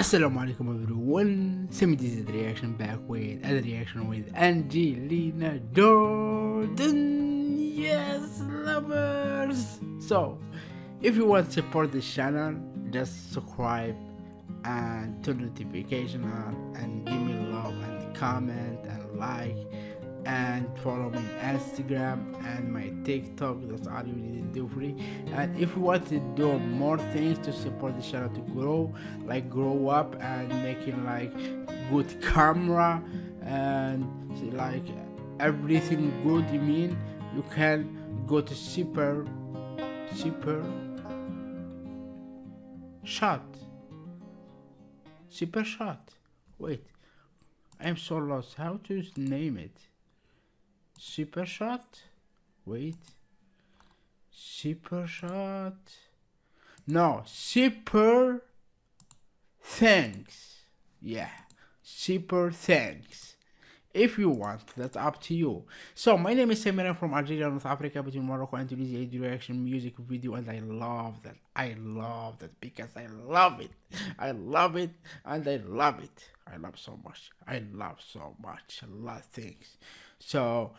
Assalamu alaikum everyone, Semi this reaction back with other reaction with Angelina Jordan, yes lovers! So, if you want to support this channel, just subscribe and turn notification on and give me love and comment and like and follow me on Instagram and my TikTok. That's all you need to do for free. And if you want to do more things to support the channel to grow, like grow up and making like good camera and like everything good, you mean? You can go to super super shot. Super shot. Wait. I'm so lost. How to name it super shot? Wait. Super shot? No super thanks. Yeah super thanks. If you want that's up to you. So my name is Samira from Algeria North Africa between Morocco and Tunisia direction music video and I love that. I love that because I love it. I love it and I love it. I love so much. I love so much. A lot of things. So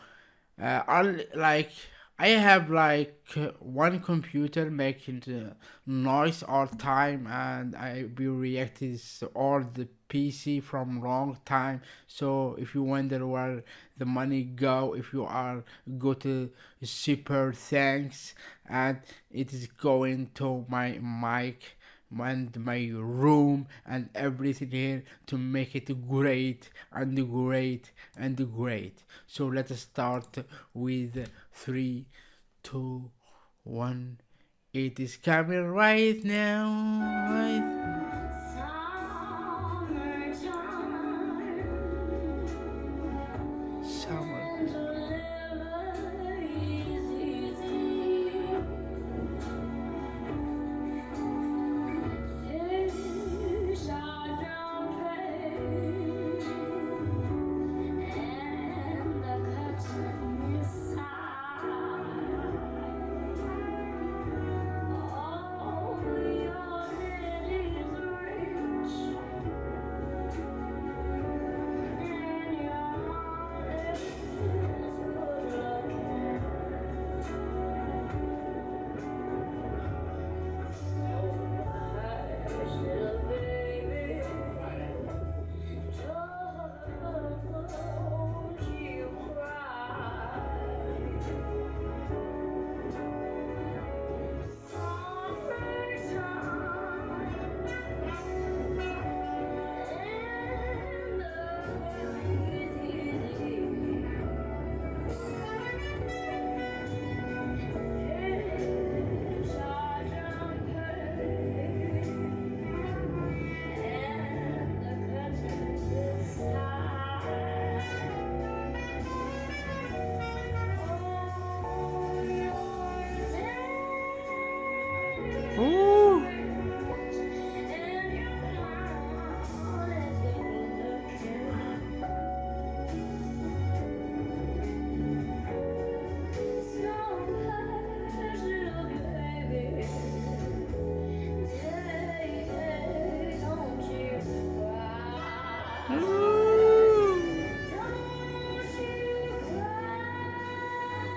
uh, like I have like one computer making noise all time and I be reacting all the PC from long time. So if you wonder where the money go if you are go to super thanks and it is going to my mic and my room and everything here to make it great and great and great. So let's start with three two one. It is coming right now right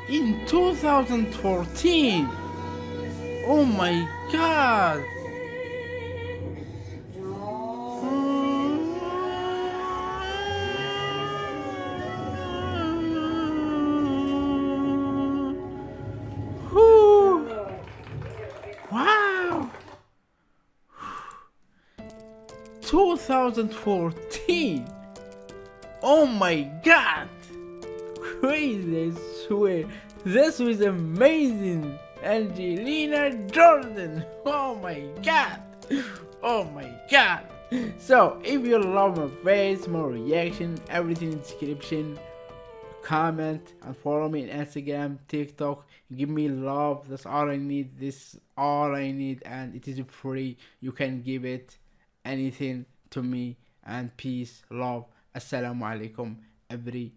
in 2014 oh my god Wow! 2014! Oh my god! Crazy, Swear. This was amazing! Angelina Jordan! Oh my god! Oh my god! So, if you love my face, my reaction, everything in description, comment and follow me on Instagram, TikTok. Give me love. That's all I need. This all I need, and it is free. You can give it anything to me. And peace, love. Assalamu alaikum, every